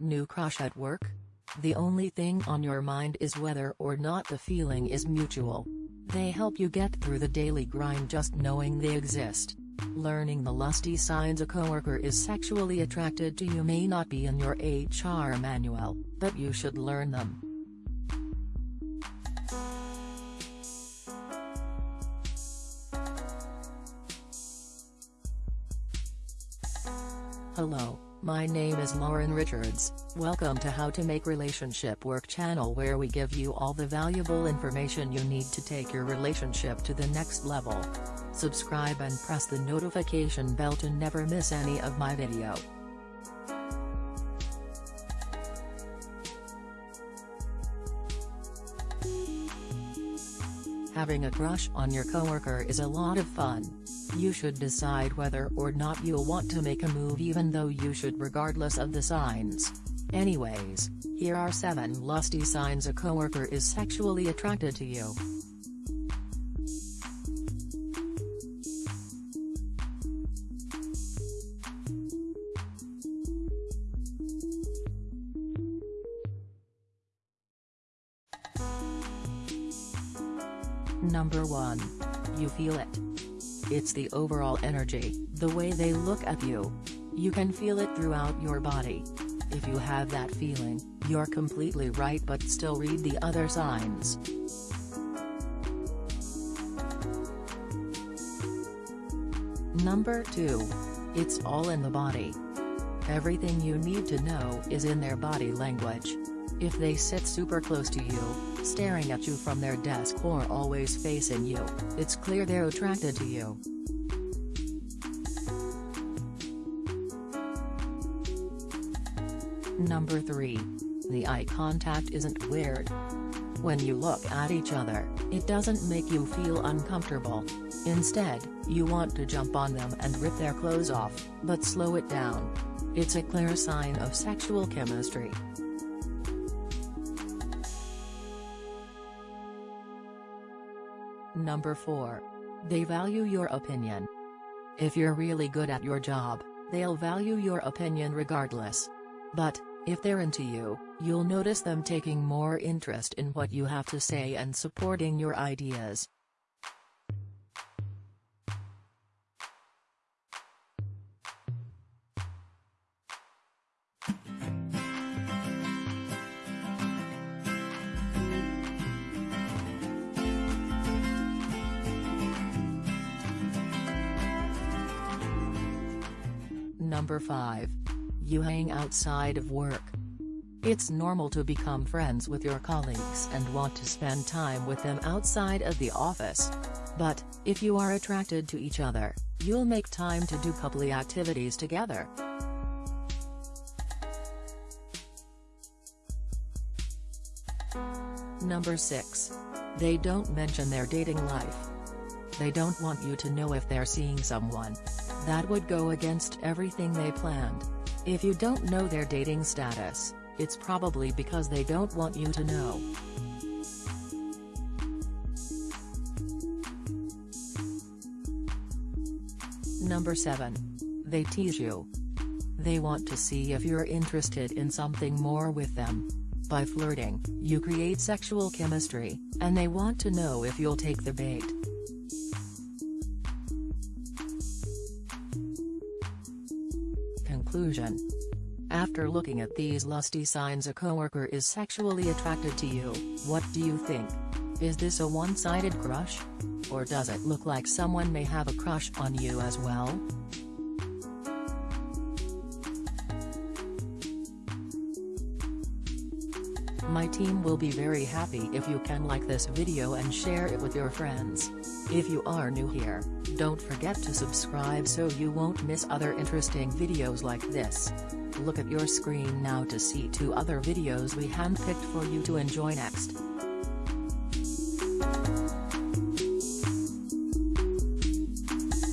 new crush at work? The only thing on your mind is whether or not the feeling is mutual. They help you get through the daily grind just knowing they exist. Learning the lusty signs a coworker is sexually attracted to you may not be in your HR manual, but you should learn them. Hello, my name is Lauren Richards, welcome to How to Make Relationship Work channel where we give you all the valuable information you need to take your relationship to the next level. Subscribe and press the notification bell to never miss any of my video. Having a crush on your coworker is a lot of fun. You should decide whether or not you'll want to make a move even though you should regardless of the signs. Anyways, here are 7 lusty signs a coworker is sexually attracted to you. Number 1. You feel it. It's the overall energy, the way they look at you. You can feel it throughout your body. If you have that feeling, you're completely right but still read the other signs. Number 2. It's all in the body. Everything you need to know is in their body language. If they sit super close to you, staring at you from their desk or always facing you, it's clear they're attracted to you. Number 3. The eye contact isn't weird. When you look at each other, it doesn't make you feel uncomfortable. Instead, you want to jump on them and rip their clothes off, but slow it down. It's a clear sign of sexual chemistry. Number 4. They value your opinion. If you're really good at your job, they'll value your opinion regardless. But, if they're into you, you'll notice them taking more interest in what you have to say and supporting your ideas. Number 5. You hang outside of work. It's normal to become friends with your colleagues and want to spend time with them outside of the office. But, if you are attracted to each other, you'll make time to do coupley activities together. Number 6. They don't mention their dating life. They don't want you to know if they're seeing someone. That would go against everything they planned. If you don't know their dating status, it's probably because they don't want you to know. Number 7. They tease you. They want to see if you're interested in something more with them. By flirting, you create sexual chemistry, and they want to know if you'll take the bait. Conclusion After looking at these lusty signs a coworker is sexually attracted to you, what do you think? Is this a one-sided crush? Or does it look like someone may have a crush on you as well? My team will be very happy if you can like this video and share it with your friends. If you are new here, don't forget to subscribe so you won't miss other interesting videos like this. Look at your screen now to see two other videos we handpicked for you to enjoy next.